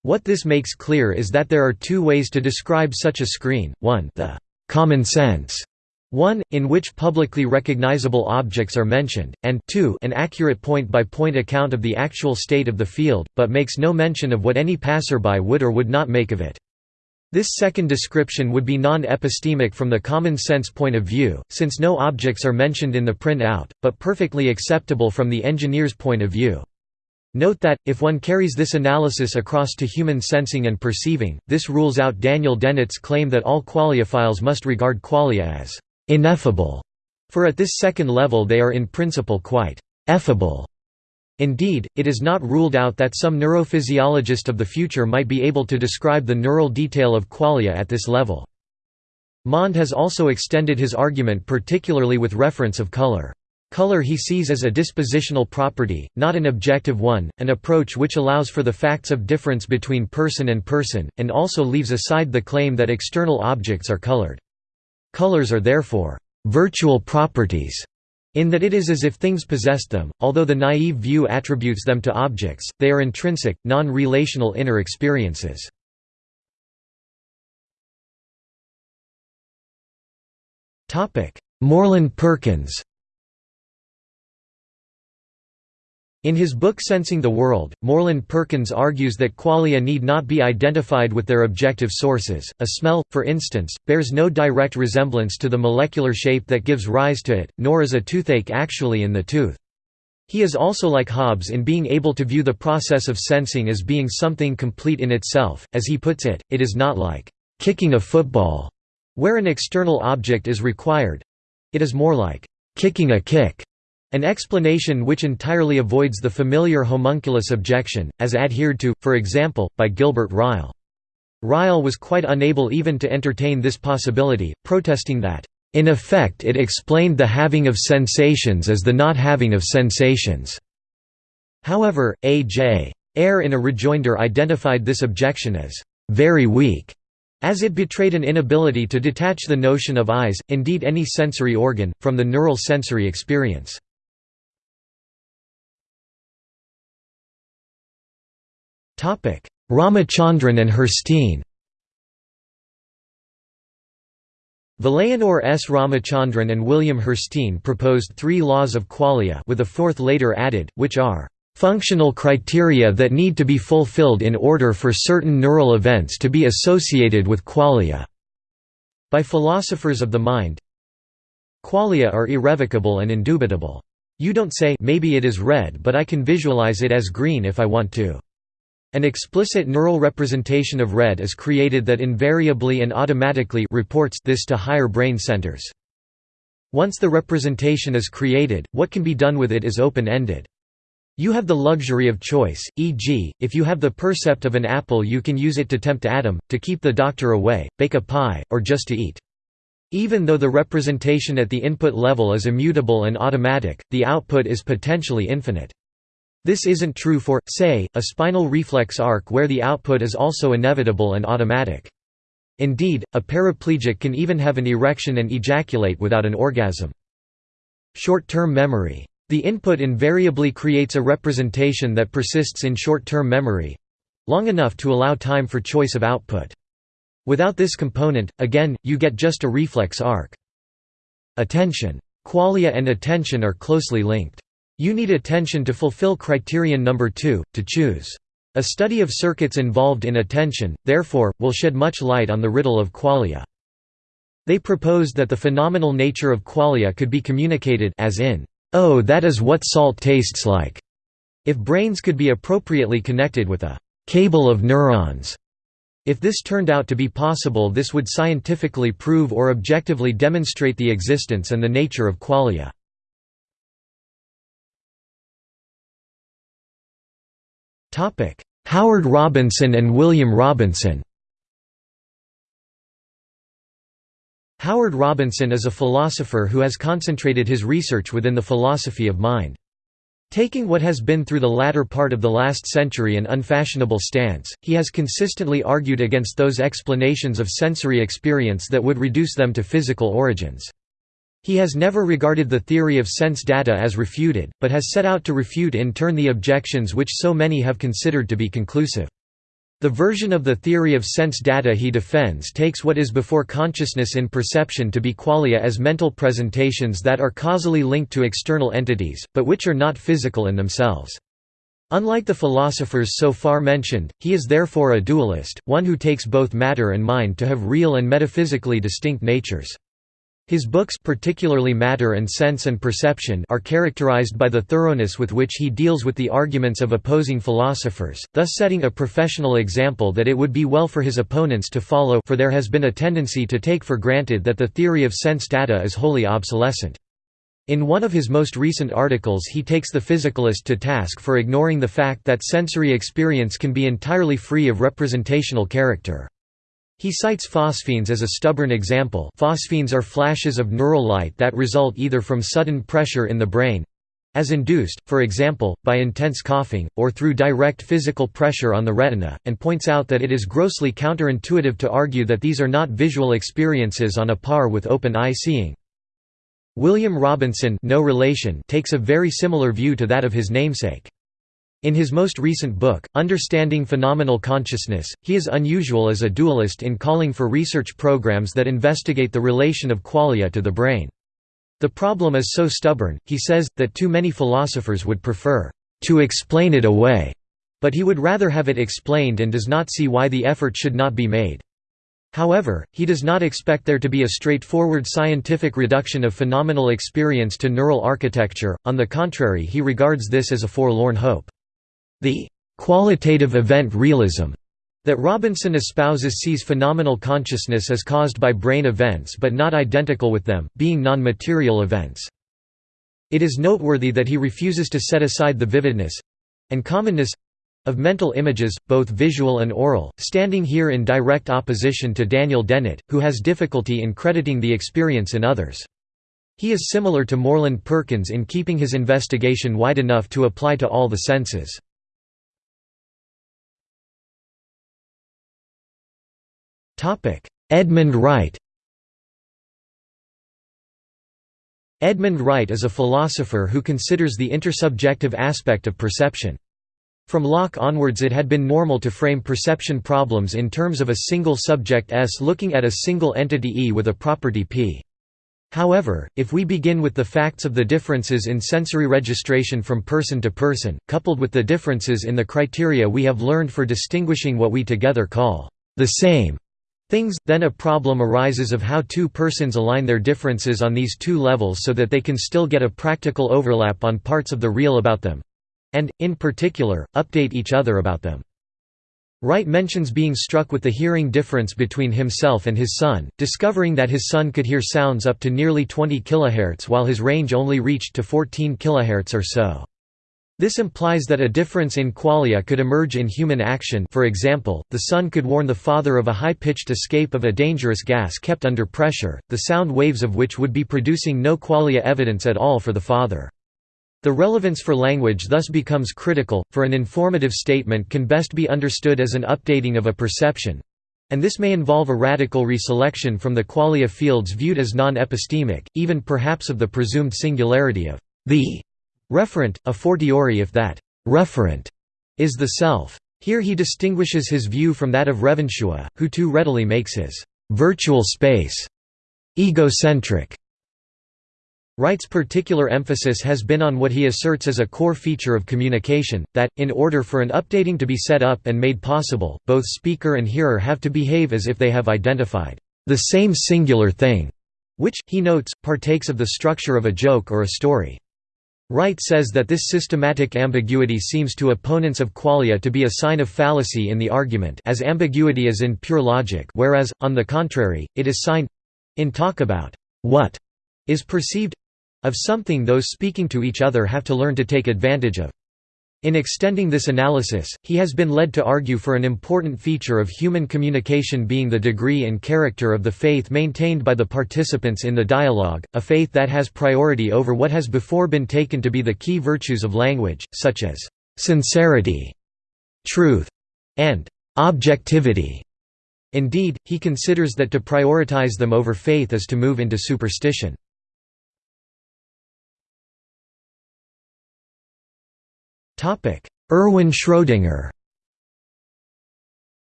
What this makes clear is that there are two ways to describe such a screen, one the «common sense» one, in which publicly recognizable objects are mentioned, and 2 an accurate point-by-point -point account of the actual state of the field, but makes no mention of what any passerby would or would not make of it. This second description would be non-epistemic from the common sense point of view, since no objects are mentioned in the print-out, but perfectly acceptable from the engineer's point of view. Note that, if one carries this analysis across to human sensing and perceiving, this rules out Daniel Dennett's claim that all qualiophiles must regard qualia as ineffable, for at this second level they are in principle quite effable. Indeed, it is not ruled out that some neurophysiologist of the future might be able to describe the neural detail of qualia at this level. Maund has also extended his argument particularly with reference of color. Color he sees as a dispositional property, not an objective one, an approach which allows for the facts of difference between person and person, and also leaves aside the claim that external objects are colored. Colors are therefore virtual properties in that it is as if things possessed them, although the naive view attributes them to objects, they are intrinsic, non-relational inner experiences. Moreland Perkins In his book Sensing the World, Moreland Perkins argues that qualia need not be identified with their objective sources. A smell, for instance, bears no direct resemblance to the molecular shape that gives rise to it, nor is a toothache actually in the tooth. He is also like Hobbes in being able to view the process of sensing as being something complete in itself. As he puts it, it is not like kicking a football, where an external object is required. It is more like kicking a kick an explanation which entirely avoids the familiar homunculus objection, as adhered to, for example, by Gilbert Ryle. Ryle was quite unable even to entertain this possibility, protesting that, "...in effect it explained the having of sensations as the not having of sensations." However, A. J. Ayer in a rejoinder identified this objection as, "...very weak." as it betrayed an inability to detach the notion of eyes, indeed any sensory organ, from the neural sensory experience. Ramachandran and Hirstein Vilayanur S. Ramachandran and William Hirstein proposed three laws of qualia with a fourth later added, which are functional criteria that need to be fulfilled in order for certain neural events to be associated with qualia." By philosophers of the mind Qualia are irrevocable and indubitable. You don't say maybe it is red but I can visualize it as green if I want to. An explicit neural representation of red is created that invariably and automatically reports this to higher brain centers. Once the representation is created, what can be done with it is open-ended. You have the luxury of choice, e.g., if you have the percept of an apple you can use it to tempt Adam, to keep the doctor away, bake a pie, or just to eat. Even though the representation at the input level is immutable and automatic, the output is potentially infinite. This isn't true for, say, a spinal reflex arc where the output is also inevitable and automatic. Indeed, a paraplegic can even have an erection and ejaculate without an orgasm. Short-term memory. The input invariably creates a representation that persists in short-term memory—long enough to allow time for choice of output. Without this component, again, you get just a reflex arc. Attention. Qualia and attention are closely linked. You need attention to fulfill criterion number two, to choose. A study of circuits involved in attention, therefore, will shed much light on the riddle of qualia. They proposed that the phenomenal nature of qualia could be communicated as in, "'Oh that is what salt tastes like' if brains could be appropriately connected with a "'cable of neurons' If this turned out to be possible this would scientifically prove or objectively demonstrate the existence and the nature of qualia. Howard Robinson and William Robinson Howard Robinson is a philosopher who has concentrated his research within the philosophy of mind. Taking what has been through the latter part of the last century an unfashionable stance, he has consistently argued against those explanations of sensory experience that would reduce them to physical origins. He has never regarded the theory of sense data as refuted, but has set out to refute in turn the objections which so many have considered to be conclusive. The version of the theory of sense data he defends takes what is before consciousness in perception to be qualia as mental presentations that are causally linked to external entities, but which are not physical in themselves. Unlike the philosophers so far mentioned, he is therefore a dualist, one who takes both matter and mind to have real and metaphysically distinct natures. His books particularly Matter and Sense and Perception are characterized by the thoroughness with which he deals with the arguments of opposing philosophers, thus setting a professional example that it would be well for his opponents to follow for there has been a tendency to take for granted that the theory of sense data is wholly obsolescent. In one of his most recent articles he takes the physicalist to task for ignoring the fact that sensory experience can be entirely free of representational character. He cites phosphenes as a stubborn example phosphenes are flashes of neural light that result either from sudden pressure in the brain—as induced, for example, by intense coughing, or through direct physical pressure on the retina, and points out that it is grossly counterintuitive to argue that these are not visual experiences on a par with open-eye seeing. William Robinson no relation takes a very similar view to that of his namesake. In his most recent book, Understanding Phenomenal Consciousness, he is unusual as a dualist in calling for research programs that investigate the relation of qualia to the brain. The problem is so stubborn, he says, that too many philosophers would prefer to explain it away, but he would rather have it explained and does not see why the effort should not be made. However, he does not expect there to be a straightforward scientific reduction of phenomenal experience to neural architecture, on the contrary he regards this as a forlorn hope. The «qualitative event realism» that Robinson espouses sees phenomenal consciousness as caused by brain events but not identical with them, being non-material events. It is noteworthy that he refuses to set aside the vividness—and commonness—of mental images, both visual and aural, standing here in direct opposition to Daniel Dennett, who has difficulty in crediting the experience in others. He is similar to Moreland Perkins in keeping his investigation wide enough to apply to all the senses. Edmund Wright Edmund Wright is a philosopher who considers the intersubjective aspect of perception. From Locke onwards it had been normal to frame perception problems in terms of a single subject S looking at a single entity E with a property P. However, if we begin with the facts of the differences in sensory registration from person to person, coupled with the differences in the criteria we have learned for distinguishing what we together call the same things, then a problem arises of how two persons align their differences on these two levels so that they can still get a practical overlap on parts of the real about them—and, in particular, update each other about them. Wright mentions being struck with the hearing difference between himself and his son, discovering that his son could hear sounds up to nearly 20 kHz while his range only reached to 14 kHz or so. This implies that a difference in qualia could emerge in human action for example, the son could warn the father of a high-pitched escape of a dangerous gas kept under pressure, the sound waves of which would be producing no qualia evidence at all for the father. The relevance for language thus becomes critical, for an informative statement can best be understood as an updating of a perception—and this may involve a radical reselection from the qualia fields viewed as non-epistemic, even perhaps of the presumed singularity of the Referent, a fortiori if that referent is the self. Here he distinguishes his view from that of Revonsuo, who too readily makes his virtual space egocentric. Wright's particular emphasis has been on what he asserts as a core feature of communication, that, in order for an updating to be set up and made possible, both speaker and hearer have to behave as if they have identified the same singular thing, which, he notes, partakes of the structure of a joke or a story. Wright says that this systematic ambiguity seems to opponents of qualia to be a sign of fallacy in the argument as ambiguity is in pure logic whereas, on the contrary, it is sign—in talk about what is perceived—of something those speaking to each other have to learn to take advantage of. In extending this analysis, he has been led to argue for an important feature of human communication being the degree and character of the faith maintained by the participants in the dialogue, a faith that has priority over what has before been taken to be the key virtues of language, such as sincerity, truth, and objectivity. Indeed, he considers that to prioritize them over faith is to move into superstition. Erwin Schrödinger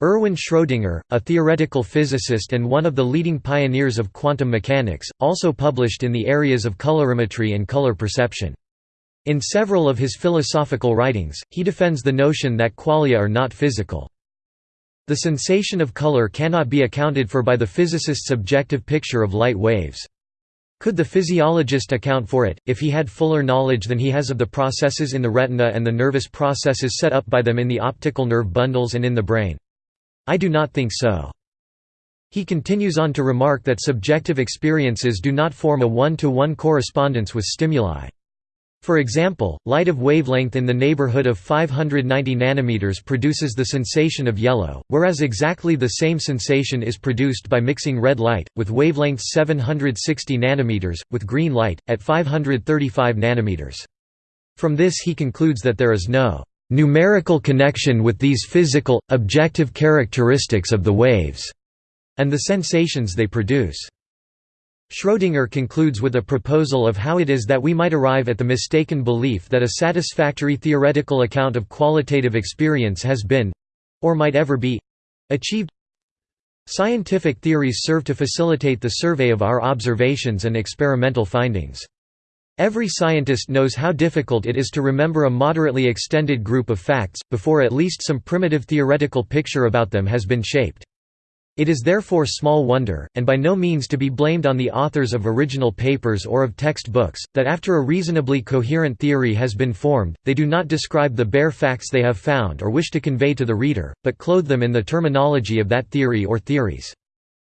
Erwin Schrödinger, a theoretical physicist and one of the leading pioneers of quantum mechanics, also published in the areas of colorimetry and color perception. In several of his philosophical writings, he defends the notion that qualia are not physical. The sensation of color cannot be accounted for by the physicist's objective picture of light waves. Could the physiologist account for it, if he had fuller knowledge than he has of the processes in the retina and the nervous processes set up by them in the optical nerve bundles and in the brain? I do not think so. He continues on to remark that subjective experiences do not form a one-to-one -one correspondence with stimuli. For example, light of wavelength in the neighborhood of 590 nanometers produces the sensation of yellow, whereas exactly the same sensation is produced by mixing red light, with wavelengths 760 nanometers, with green light, at 535 nanometers. From this he concludes that there is no numerical connection with these physical, objective characteristics of the waves, and the sensations they produce. Schrödinger concludes with a proposal of how it is that we might arrive at the mistaken belief that a satisfactory theoretical account of qualitative experience has been—or might ever be—achieved. Scientific theories serve to facilitate the survey of our observations and experimental findings. Every scientist knows how difficult it is to remember a moderately extended group of facts, before at least some primitive theoretical picture about them has been shaped. It is therefore small wonder, and by no means to be blamed on the authors of original papers or of text books, that after a reasonably coherent theory has been formed, they do not describe the bare facts they have found or wish to convey to the reader, but clothe them in the terminology of that theory or theories.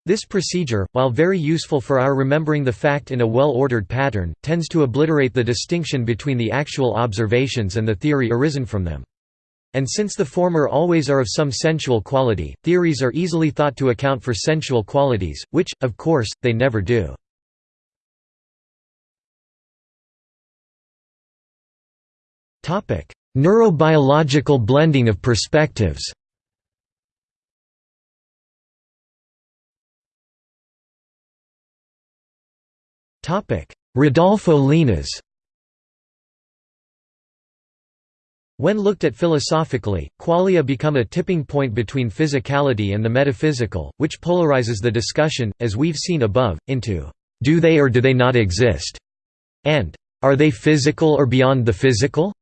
This procedure, while very useful for our remembering the fact in a well-ordered pattern, tends to obliterate the distinction between the actual observations and the theory arisen from them. And since the former always are of some sensual quality, theories are easily thought to account for sensual qualities, which, of course, they never do. Neurobiological blending of perspectives Rodolfo Llinás When looked at philosophically, qualia become a tipping point between physicality and the metaphysical, which polarizes the discussion, as we've seen above, into do they or do they not exist, and are they physical or beyond the physical?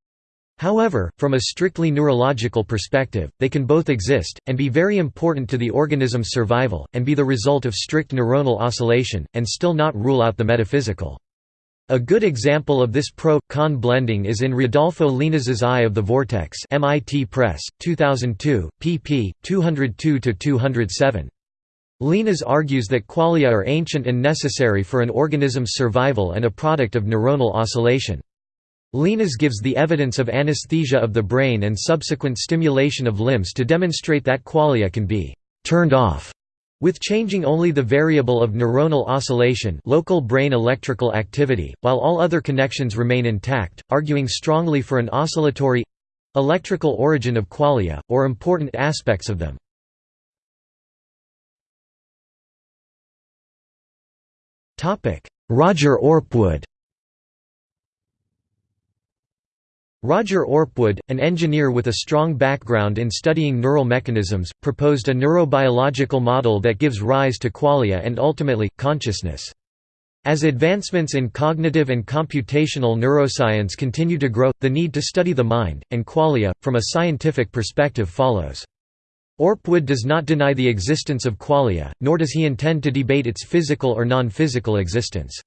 However, from a strictly neurological perspective, they can both exist, and be very important to the organism's survival, and be the result of strict neuronal oscillation, and still not rule out the metaphysical. A good example of this pro-con blending is in Rodolfo Llinás's I of the Vortex MIT Press, 2002, pp. 202–207. Llinás argues that qualia are ancient and necessary for an organism's survival and a product of neuronal oscillation. Llinás gives the evidence of anesthesia of the brain and subsequent stimulation of limbs to demonstrate that qualia can be «turned off» With changing only the variable of neuronal oscillation local brain electrical activity, while all other connections remain intact, arguing strongly for an oscillatory—electrical origin of qualia, or important aspects of them. Roger Orpwood Roger Orpwood, an engineer with a strong background in studying neural mechanisms, proposed a neurobiological model that gives rise to qualia and ultimately, consciousness. As advancements in cognitive and computational neuroscience continue to grow, the need to study the mind, and qualia, from a scientific perspective follows. Orpwood does not deny the existence of qualia, nor does he intend to debate its physical or non-physical existence.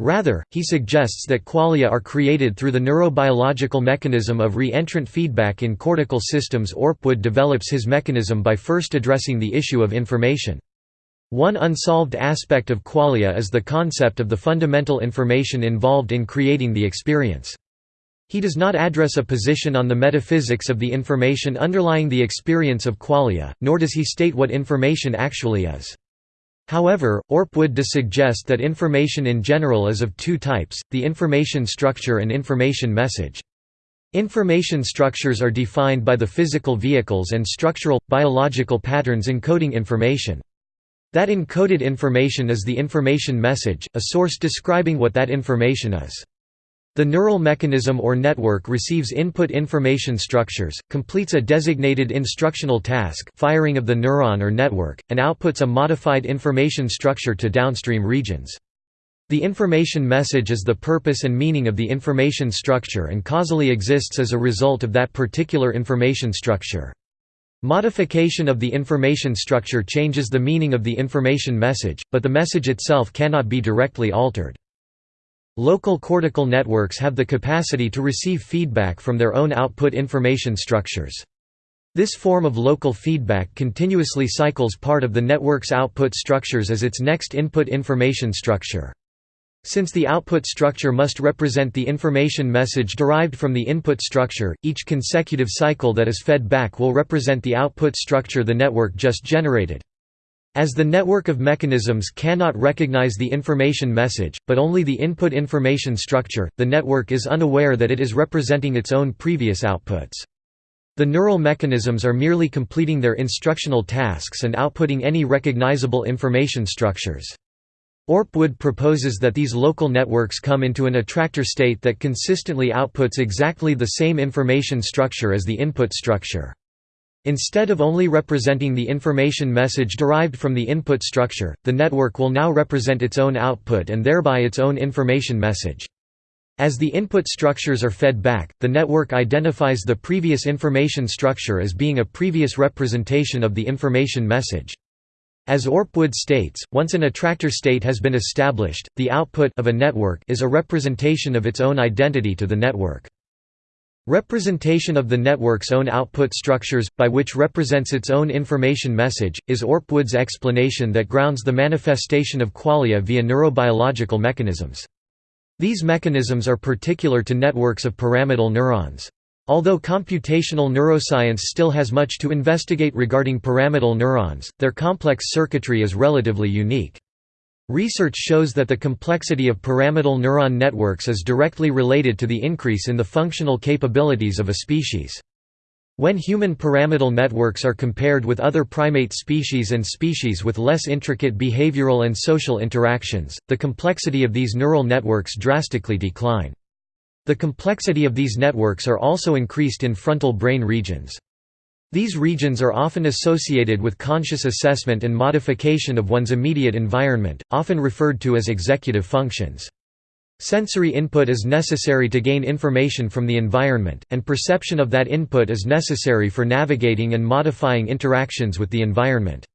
Rather, he suggests that qualia are created through the neurobiological mechanism of re-entrant feedback in cortical systems Orpwood develops his mechanism by first addressing the issue of information. One unsolved aspect of qualia is the concept of the fundamental information involved in creating the experience. He does not address a position on the metaphysics of the information underlying the experience of qualia, nor does he state what information actually is. However, Orpwood does suggest that information in general is of two types, the information structure and information message. Information structures are defined by the physical vehicles and structural, biological patterns encoding information. That encoded information is the information message, a source describing what that information is. The neural mechanism or network receives input information structures, completes a designated instructional task firing of the neuron or network, and outputs a modified information structure to downstream regions. The information message is the purpose and meaning of the information structure and causally exists as a result of that particular information structure. Modification of the information structure changes the meaning of the information message, but the message itself cannot be directly altered. Local cortical networks have the capacity to receive feedback from their own output information structures. This form of local feedback continuously cycles part of the network's output structures as its next input information structure. Since the output structure must represent the information message derived from the input structure, each consecutive cycle that is fed back will represent the output structure the network just generated. As the network of mechanisms cannot recognize the information message, but only the input information structure, the network is unaware that it is representing its own previous outputs. The neural mechanisms are merely completing their instructional tasks and outputting any recognizable information structures. Orpwood proposes that these local networks come into an attractor state that consistently outputs exactly the same information structure as the input structure. Instead of only representing the information message derived from the input structure, the network will now represent its own output and thereby its own information message. As the input structures are fed back, the network identifies the previous information structure as being a previous representation of the information message. As Orpwood states, once an attractor state has been established, the output of a network is a representation of its own identity to the network. Representation of the network's own output structures, by which represents its own information message, is Orpwood's explanation that grounds the manifestation of qualia via neurobiological mechanisms. These mechanisms are particular to networks of pyramidal neurons. Although computational neuroscience still has much to investigate regarding pyramidal neurons, their complex circuitry is relatively unique. Research shows that the complexity of pyramidal neuron networks is directly related to the increase in the functional capabilities of a species. When human pyramidal networks are compared with other primate species and species with less intricate behavioral and social interactions, the complexity of these neural networks drastically decline. The complexity of these networks are also increased in frontal brain regions. These regions are often associated with conscious assessment and modification of one's immediate environment, often referred to as executive functions. Sensory input is necessary to gain information from the environment, and perception of that input is necessary for navigating and modifying interactions with the environment.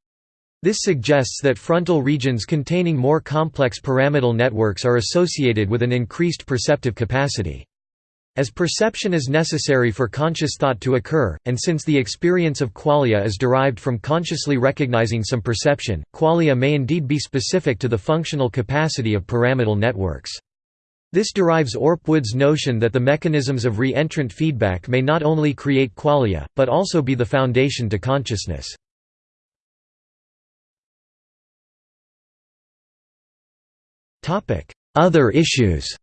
This suggests that frontal regions containing more complex pyramidal networks are associated with an increased perceptive capacity. As perception is necessary for conscious thought to occur, and since the experience of qualia is derived from consciously recognizing some perception, qualia may indeed be specific to the functional capacity of pyramidal networks. This derives Orpwood's notion that the mechanisms of re-entrant feedback may not only create qualia, but also be the foundation to consciousness. Other issues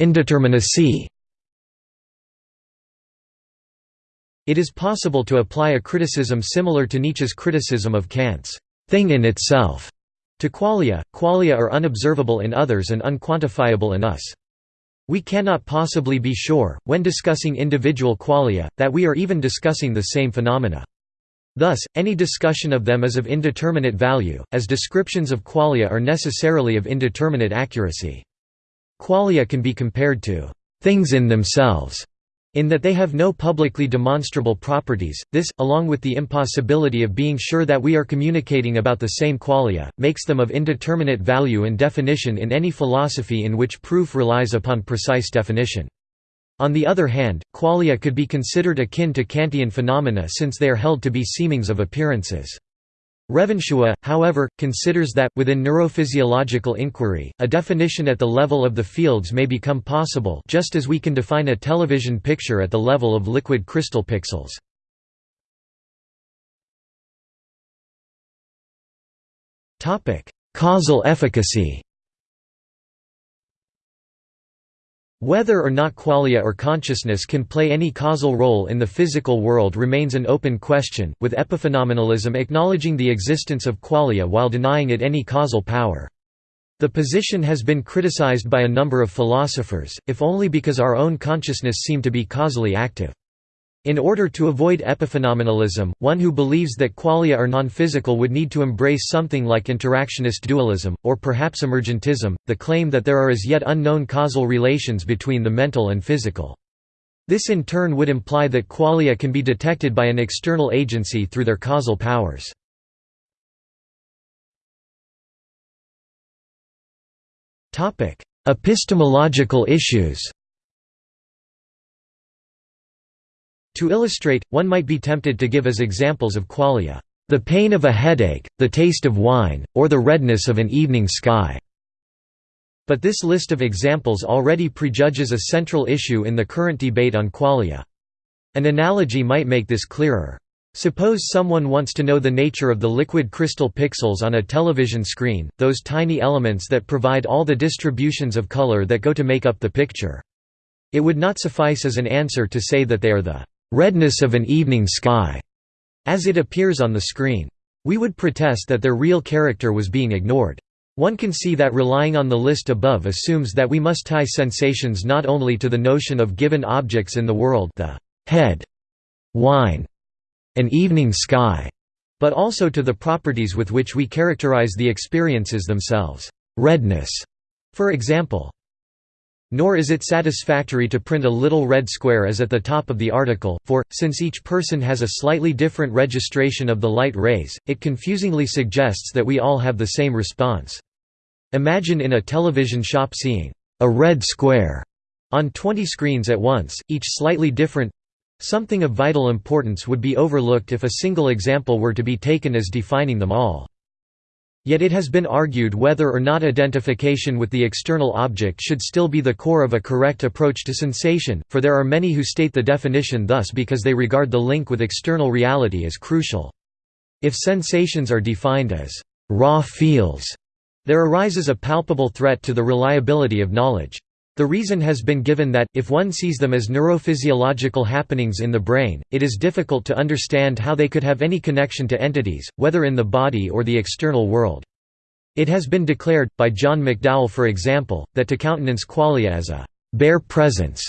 Indeterminacy It is possible to apply a criticism similar to Nietzsche's criticism of Kant's thing in itself to qualia. Qualia are unobservable in others and unquantifiable in us. We cannot possibly be sure, when discussing individual qualia, that we are even discussing the same phenomena. Thus, any discussion of them is of indeterminate value, as descriptions of qualia are necessarily of indeterminate accuracy. Qualia can be compared to things in themselves, in that they have no publicly demonstrable properties. This, along with the impossibility of being sure that we are communicating about the same qualia, makes them of indeterminate value and definition in any philosophy in which proof relies upon precise definition. On the other hand, qualia could be considered akin to Kantian phenomena since they are held to be seemings of appearances. Revonsuo, however, considers that, within neurophysiological inquiry, a definition at the level of the fields may become possible just as we can define a television picture at the level of liquid crystal pixels. Causal efficacy Whether or not qualia or consciousness can play any causal role in the physical world remains an open question, with epiphenomenalism acknowledging the existence of qualia while denying it any causal power. The position has been criticized by a number of philosophers, if only because our own consciousness seem to be causally active. In order to avoid epiphenomenalism, one who believes that qualia are non-physical would need to embrace something like interactionist dualism, or perhaps emergentism, the claim that there are as yet unknown causal relations between the mental and physical. This in turn would imply that qualia can be detected by an external agency through their causal powers. Epistemological issues To illustrate, one might be tempted to give as examples of qualia, "...the pain of a headache, the taste of wine, or the redness of an evening sky." But this list of examples already prejudges a central issue in the current debate on qualia. An analogy might make this clearer. Suppose someone wants to know the nature of the liquid crystal pixels on a television screen, those tiny elements that provide all the distributions of color that go to make up the picture. It would not suffice as an answer to say that they are the redness of an evening sky, as it appears on the screen. We would protest that their real character was being ignored. One can see that relying on the list above assumes that we must tie sensations not only to the notion of given objects in the world the head, wine, an evening sky, but also to the properties with which we characterize the experiences themselves. Redness, for example, nor is it satisfactory to print a little red square as at the top of the article, for, since each person has a slightly different registration of the light rays, it confusingly suggests that we all have the same response. Imagine in a television shop seeing a red square on 20 screens at once, each slightly different something of vital importance would be overlooked if a single example were to be taken as defining them all. Yet it has been argued whether or not identification with the external object should still be the core of a correct approach to sensation, for there are many who state the definition thus because they regard the link with external reality as crucial. If sensations are defined as raw feels, there arises a palpable threat to the reliability of knowledge. The reason has been given that, if one sees them as neurophysiological happenings in the brain, it is difficult to understand how they could have any connection to entities, whether in the body or the external world. It has been declared, by John McDowell for example, that to countenance qualia as a «bare presence»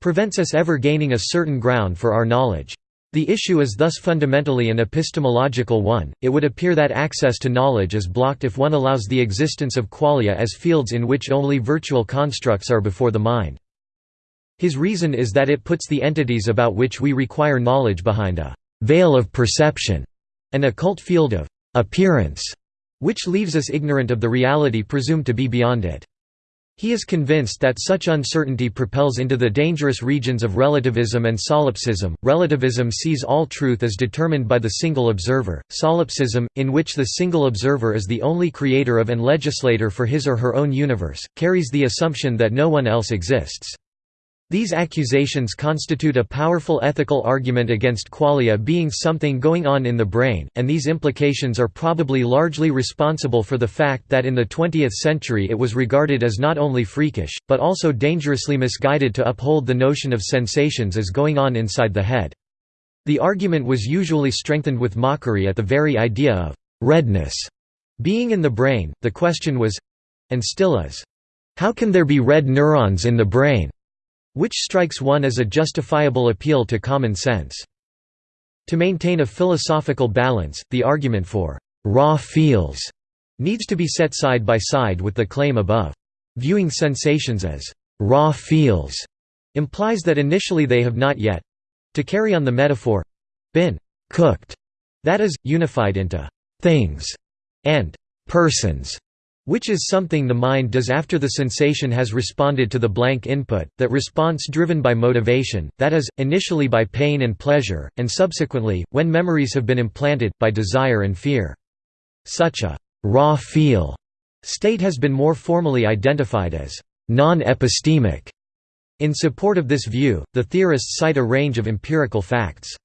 prevents us ever gaining a certain ground for our knowledge. The issue is thus fundamentally an epistemological one. It would appear that access to knowledge is blocked if one allows the existence of qualia as fields in which only virtual constructs are before the mind. His reason is that it puts the entities about which we require knowledge behind a veil of perception, an occult field of appearance, which leaves us ignorant of the reality presumed to be beyond it. He is convinced that such uncertainty propels into the dangerous regions of relativism and solipsism. Relativism sees all truth as determined by the single observer, solipsism, in which the single observer is the only creator of and legislator for his or her own universe, carries the assumption that no one else exists. These accusations constitute a powerful ethical argument against qualia being something going on in the brain, and these implications are probably largely responsible for the fact that in the 20th century it was regarded as not only freakish, but also dangerously misguided to uphold the notion of sensations as going on inside the head. The argument was usually strengthened with mockery at the very idea of «redness» being in the brain, the question was—and still is, how can there be red neurons in the brain? Which strikes one as a justifiable appeal to common sense. To maintain a philosophical balance, the argument for «raw feels» needs to be set side by side with the claim above. Viewing sensations as «raw feels» implies that initially they have not yet—to carry on the metaphor—been «cooked», that is, unified into «things» and «persons» Which is something the mind does after the sensation has responded to the blank input, that response driven by motivation, that is, initially by pain and pleasure, and subsequently, when memories have been implanted, by desire and fear. Such a «raw feel» state has been more formally identified as «non-epistemic». In support of this view, the theorists cite a range of empirical facts.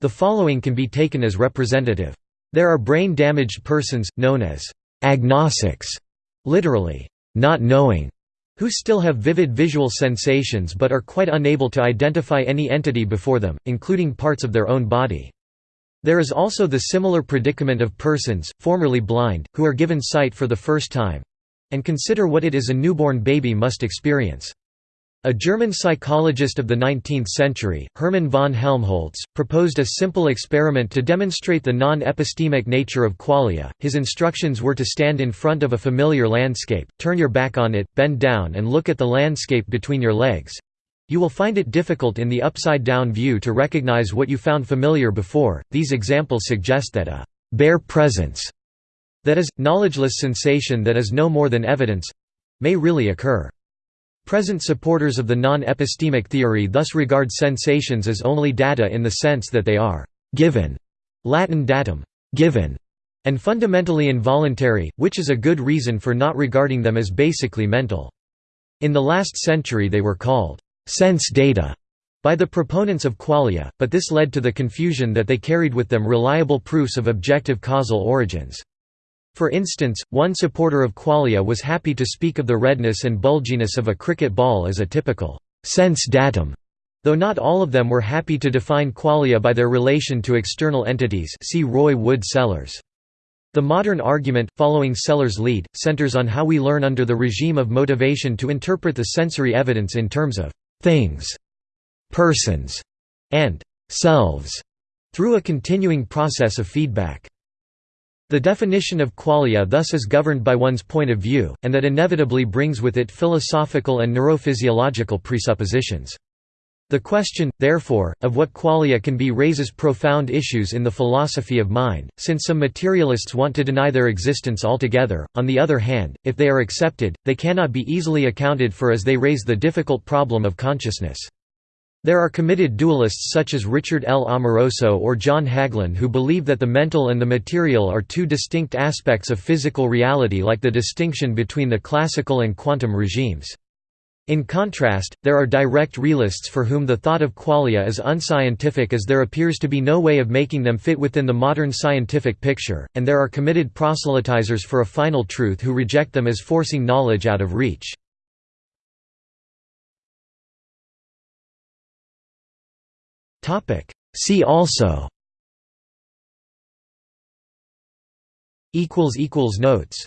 The following can be taken as representative. There are brain-damaged persons, known as agnosics, literally, not knowing, who still have vivid visual sensations but are quite unable to identify any entity before them, including parts of their own body. There is also the similar predicament of persons, formerly blind, who are given sight for the first time—and consider what it is a newborn baby must experience. A German psychologist of the 19th century, Hermann von Helmholtz, proposed a simple experiment to demonstrate the non-epistemic nature of qualia. His instructions were to stand in front of a familiar landscape, turn your back on it, bend down and look at the landscape between your legs. You will find it difficult in the upside-down view to recognize what you found familiar before. These examples suggest that a bare presence, that is, knowledgeless sensation that is no more than evidence, may really occur. Present supporters of the non-epistemic theory thus regard sensations as only data in the sense that they are «given» Latin datum, given, and fundamentally involuntary, which is a good reason for not regarding them as basically mental. In the last century they were called «sense data» by the proponents of qualia, but this led to the confusion that they carried with them reliable proofs of objective causal origins. For instance, one supporter of qualia was happy to speak of the redness and bulginess of a cricket ball as a typical sense datum, though not all of them were happy to define qualia by their relation to external entities see Roy Wood Sellars. The modern argument, following Sellars' lead, centers on how we learn under the regime of motivation to interpret the sensory evidence in terms of «things», «persons» and «selves» through a continuing process of feedback. The definition of qualia thus is governed by one's point of view, and that inevitably brings with it philosophical and neurophysiological presuppositions. The question, therefore, of what qualia can be raises profound issues in the philosophy of mind, since some materialists want to deny their existence altogether, on the other hand, if they are accepted, they cannot be easily accounted for as they raise the difficult problem of consciousness. There are committed dualists such as Richard L. Amoroso or John Hagelin who believe that the mental and the material are two distinct aspects of physical reality like the distinction between the classical and quantum regimes. In contrast, there are direct realists for whom the thought of qualia is unscientific as there appears to be no way of making them fit within the modern scientific picture, and there are committed proselytizers for a final truth who reject them as forcing knowledge out of reach. See also. Notes